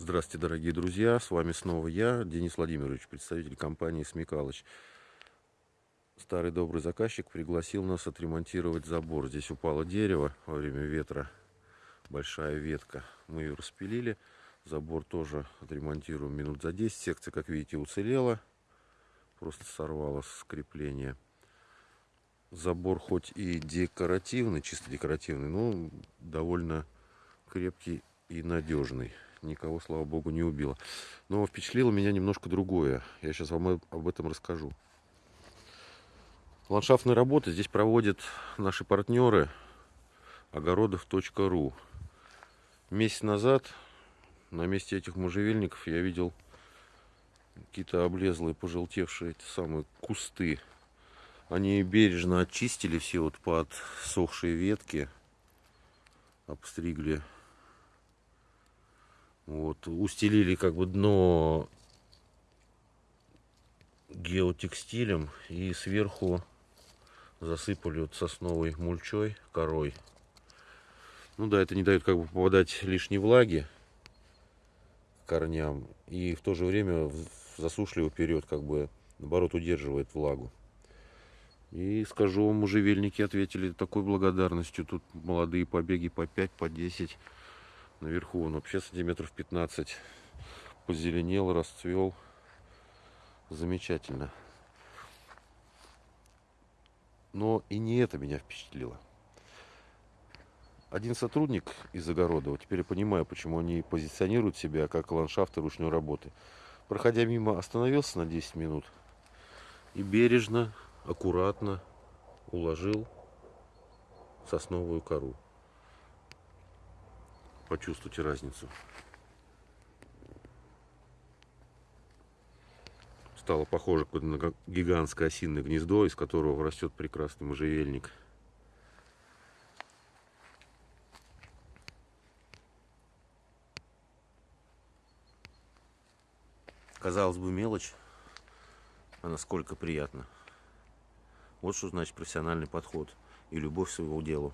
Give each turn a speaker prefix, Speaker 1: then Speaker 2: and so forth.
Speaker 1: Здравствуйте, дорогие друзья! С вами снова я, Денис Владимирович, представитель компании Смекалыч. Старый добрый заказчик пригласил нас отремонтировать забор. Здесь упало дерево во время ветра, большая ветка. Мы ее распилили. Забор тоже отремонтируем минут за 10. Секция, как видите, уцелела. Просто сорвалось скрепление. Забор хоть и декоративный, чисто декоративный, но довольно крепкий и надежный никого, слава богу, не убило. Но впечатлило меня немножко другое. Я сейчас вам об этом расскажу. Ландшафтные работы здесь проводят наши партнеры огородов.ру. Месяц назад на месте этих можжевельников я видел какие-то облезлые, пожелтевшие эти самые кусты. Они бережно очистили все вот под сохшие ветки, обстригли вот, устелили как бы дно геотекстилем и сверху засыпали вот сосновой мульчой, корой. Ну да, это не дает как бы попадать лишней влаги корням и в то же время засушливый период как бы наоборот удерживает влагу. И скажу вам, можжевельники ответили такой благодарностью. Тут молодые побеги по 5, по 10 Наверху он вообще сантиметров 15 позеленел, расцвел. Замечательно. Но и не это меня впечатлило. Один сотрудник из Огородова, теперь я понимаю, почему они позиционируют себя как ландшафты ручной работы. Проходя мимо, остановился на 10 минут и бережно, аккуратно уложил сосновую кору почувствуйте разницу. Стало похоже на гигантское осиное гнездо, из которого растет прекрасный можжевельник. Казалось бы, мелочь, а насколько приятно. Вот что значит профессиональный подход и любовь к своему делу.